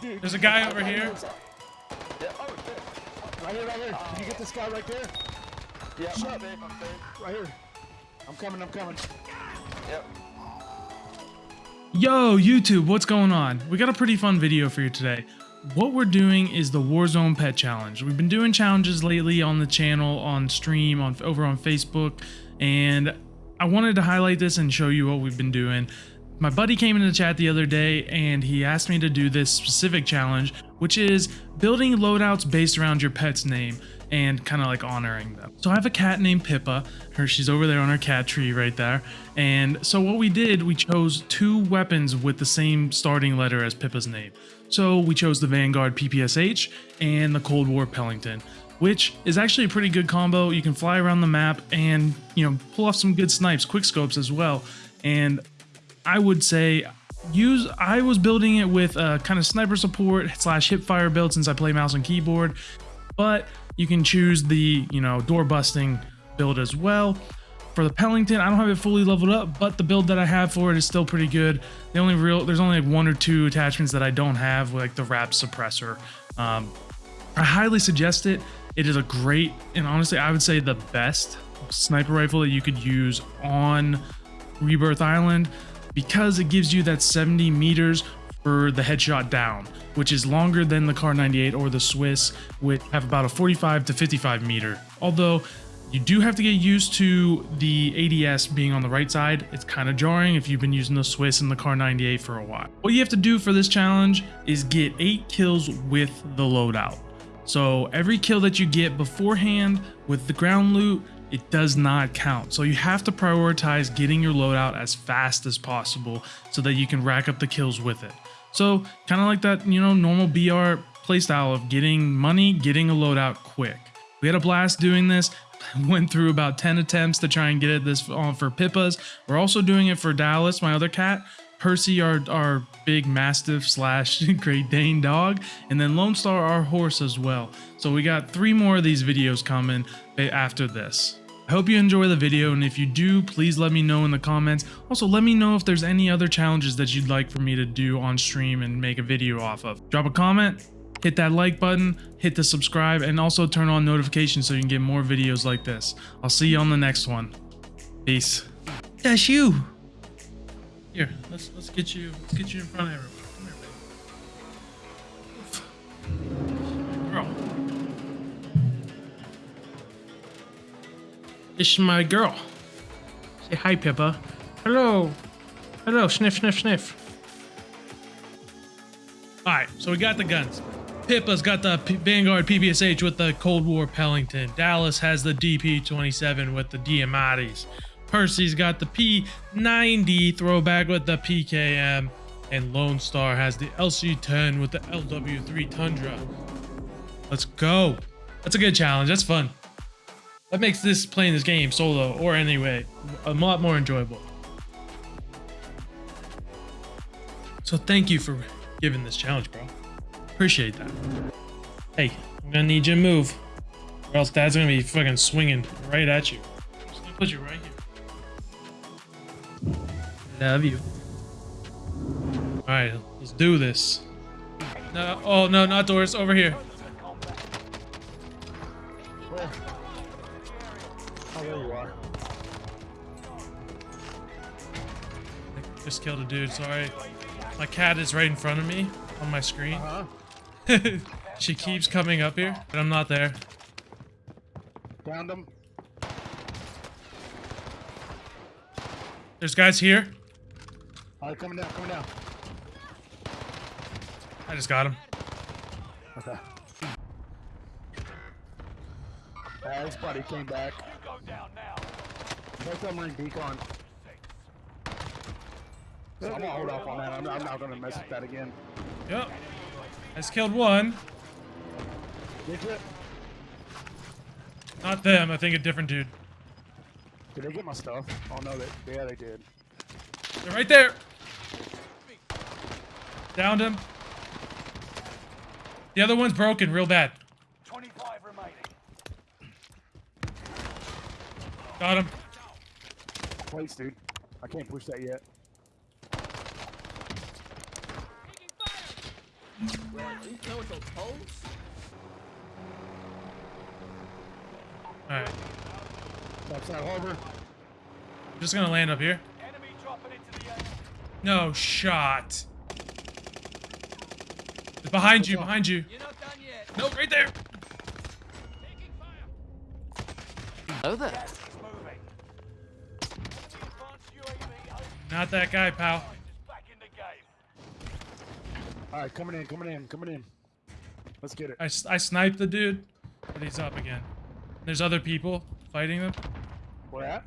Dude. There's a guy over here. Oh shit. Right here, right here. Can you get this guy right there? Yeah, Shut I'm safe, I'm safe. Right here. I'm coming, I'm coming. Yep. Yo, YouTube, what's going on? We got a pretty fun video for you today. What we're doing is the Warzone Pet Challenge. We've been doing challenges lately on the channel, on stream, on over on Facebook, and I wanted to highlight this and show you what we've been doing. My buddy came into the chat the other day and he asked me to do this specific challenge, which is building loadouts based around your pet's name and kind of like honoring them. So I have a cat named Pippa. Her she's over there on her cat tree right there. And so what we did, we chose two weapons with the same starting letter as Pippa's name. So we chose the Vanguard PPSH and the Cold War Pelington, which is actually a pretty good combo. You can fly around the map and, you know, pull off some good snipes, quick scopes as well. And I would say use I was building it with a kind of sniper support slash hip fire build since I play mouse and keyboard, but you can choose the, you know, door busting build as well. For the Pelington, I don't have it fully leveled up, but the build that I have for it is still pretty good. The only real, there's only like one or two attachments that I don't have, like the wrap suppressor. Um, I highly suggest it. It is a great, and honestly, I would say the best sniper rifle that you could use on Rebirth Island because it gives you that 70 meters for the headshot down, which is longer than the Kar 98 or the Swiss, which have about a 45 to 55 meter. Although you do have to get used to the ADS being on the right side. It's kind of jarring if you've been using the Swiss and the Kar 98 for a while. What you have to do for this challenge is get eight kills with the loadout. So every kill that you get beforehand with the ground loot, it does not count. So you have to prioritize getting your loadout as fast as possible so that you can rack up the kills with it. So kind of like that, you know, normal BR playstyle of getting money, getting a loadout quick. We had a blast doing this. Went through about 10 attempts to try and get it this on for Pippas. We're also doing it for Dallas, my other cat. Percy, our, our big mastiff slash Great Dane dog, and then Lone Star, our horse as well. So we got three more of these videos coming after this. I hope you enjoy the video, and if you do, please let me know in the comments. Also, let me know if there's any other challenges that you'd like for me to do on stream and make a video off of. Drop a comment, hit that like button, hit the subscribe, and also turn on notifications so you can get more videos like this. I'll see you on the next one. Peace. That's you. Here, let's let's get you let's get you in front of everyone. This is my girl. Say hi, Pippa. Hello. Hello, sniff, sniff, sniff. Alright, so we got the guns. Pippa's got the P Vanguard PPSH with the Cold War Pelington. Dallas has the DP-27 with the Diamatti's. Percy's got the P90 throwback with the PKM. And Lone Star has the LC10 with the LW3 Tundra. Let's go. That's a good challenge. That's fun. That makes this playing this game solo or anyway a lot more enjoyable. So thank you for giving this challenge, bro. Appreciate that. Hey, I'm gonna need you to move, or else Dad's gonna be fucking swinging right at you. I'm just gonna put you right here. Love you. All right, let's do this. No, oh no, not doors. Over here. Oh, there you are. I just killed a dude. Sorry. My cat is right in front of me on my screen. Uh-huh. she keeps coming up here, but I'm not there. Downed him. There's guys here. All right, coming down, coming down. I just got him. Okay. Uh, his buddy came back. Both now. them are in decon. So I'm gonna hold off on that. I'm, I'm not gonna mess with that again. Yep. I just killed one. Did you? Not them. I think a different dude. Did they get my stuff? Oh no, they yeah they did. They're right there. Downed him. The other one's broken real bad. 25 remaining. Got him. Place, dude. I can't push that yet. Right, you know what those holes? All right, Topside harbor. I'm just gonna land up here. Enemy dropping into the air. No shot. It's behind you, behind you. You're not done yet. No, right there. Taking fire. Oh there. Not that guy, pal. is back in the game. All right, coming in, coming in, coming in. Let's get it. I sniped the dude, but he's up again. There's other people fighting them. Where at?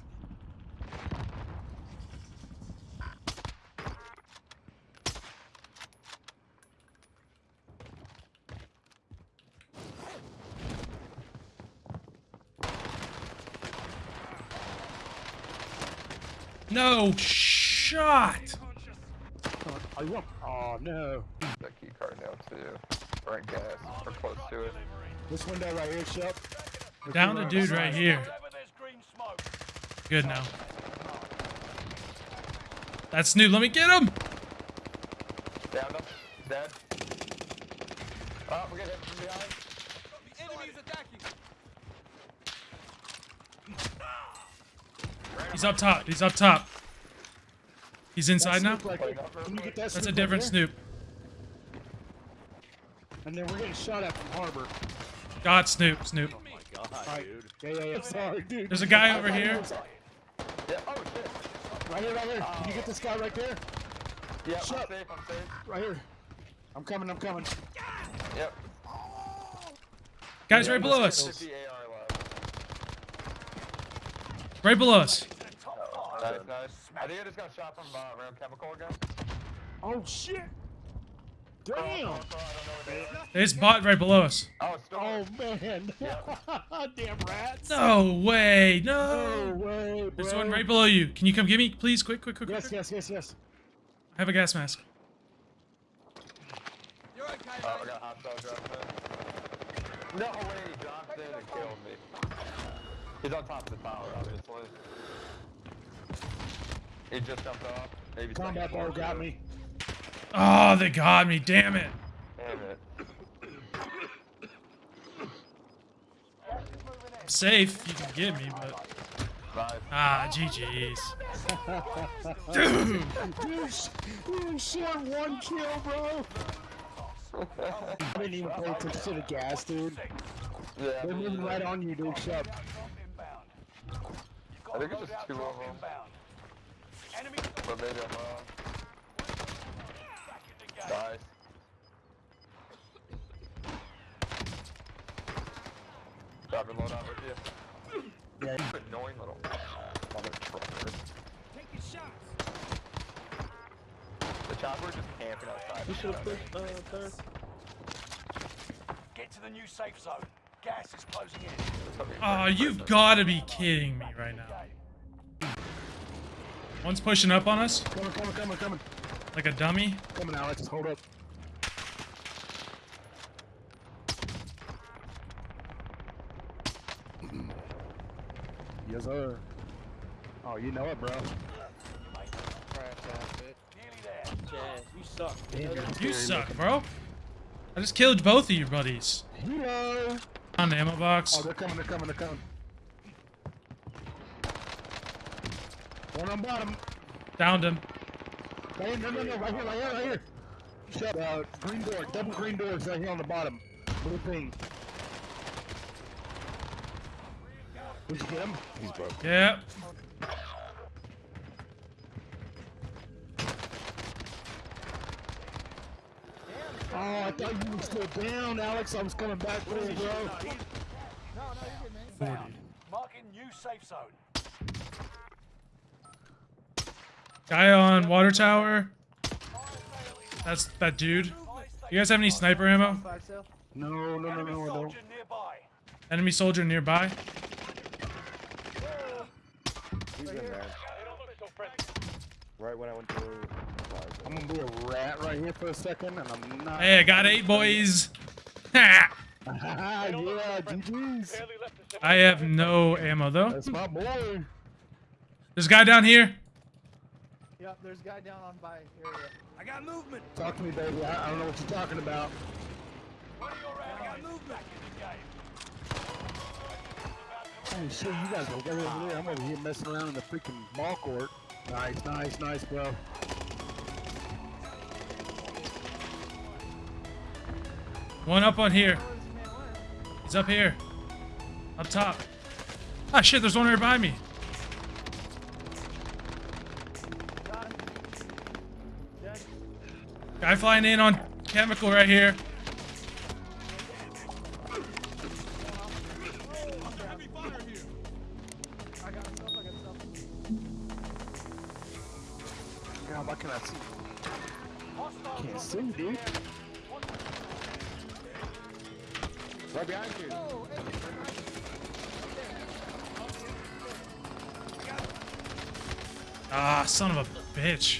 No shot. Oh, you want? No. That key card now too. Or in gas. Or close to it. This window right here, Shep. If Down the dude right here. Wherever there's green smoke. Good now. That's new. Let me get him. Down him. He's dead. Oh, we got hit from behind. The enemy is attacking. He's up top. He's up top. He's inside now. Snoop right there. Can you get that That's a Snoop right different? Snoop. And then we're getting shot at from harbor. Got Snoop. Snoop. Oh All right. Yeah, yeah, yeah. Sorry, dude. There's a guy over here. Yeah. Oh shit. Right here, right here. Can you get this guy right there? Yeah, I'm safe. I'm safe. Right here. I'm coming, I'm coming. Yep. Guys right below us. 50 AR left. Right below us. Nice, nice. I think I just got shot from uh, around chemical again. Oh shit! Oh, Damn! I don't know what they are. There's bot right below us. Oh. Oh man! Damn rats! No way. No No. way, bro! There's one right below you. Can you come get me, please? Quick, quick, quick. Yes, quick. yes, yes, yes. I have a gas mask. You're okay, Oh, I got hot dog. No way, he dropped in and killed me. He's on top of the tower, obviously. He just jumped off. Maybe Combat second bar got me. Oh, they got me. Damn it. Damn it. Safe. You can get me, but Nice. ah, GG's. Dude, sh- you shot one kill, bro. I didn't even pay attention to the gas, dude. Yeah, They're moving right on you, dude. Shut. Inbound. You've got I think it's just two of them. inbound. Enemy But maybe I'm wrong. back the. Nice. Dropping load out with you. Yeah. Annoying little motherfucker. Taking shots. The chopper just camping outside. You should have pushed, uh, Get to the new safe zone. Gas is closing in. Oh, you've got to be kidding me right now. One's pushing up on us Coming, coming, coming, coming. like a dummy. Coming, Alex. Hold up. Yes, sir. Oh, you know it, bro. Jazz, you suck. Damn, you're scary suck, bro. I just killed both of your buddies. Hello. On the ammo Oh, they're coming, they're coming, they're coming. One on bottom. Downed him. Right here, no, no, no, right here, right here, right here. Shut uh, green door, double green doors right here on the bottom. Blue thing. Did you get him? He's broke. Yep. Oh, I thought you were still down, Alex. I was coming back for you, bro. No, no, you did, man. Inbound. Marking new safe zone. Guy on water tower. That's that dude. You guys have any sniper ammo? Fire sale? No, no, no, Enemy no, soldier nearby. Enemy soldier nearby. He's in there. Right when I went to. I'm gonna be a rat right here for a second, and I'm not. Hey, I got eight boys. Ha! yeah, GG's. I have no ammo though. That's my boy. There's a guy down here. Yep, there's a guy down on by area. I got movement. Talk to me, baby. I, I don't know what you're talking about. One of your I got allies movement. back in the game. Holy shit, you guys are way over there. I'm over here messing around in the freaking ball court. Nice, nice, nice, bro. One up on here. He's up here. Up top. Ah, shit, there's one right behind me. Guy flying in on chemical right here. Why can't I see? Can't see, dude. Right behind you. Ah, son of a bitch.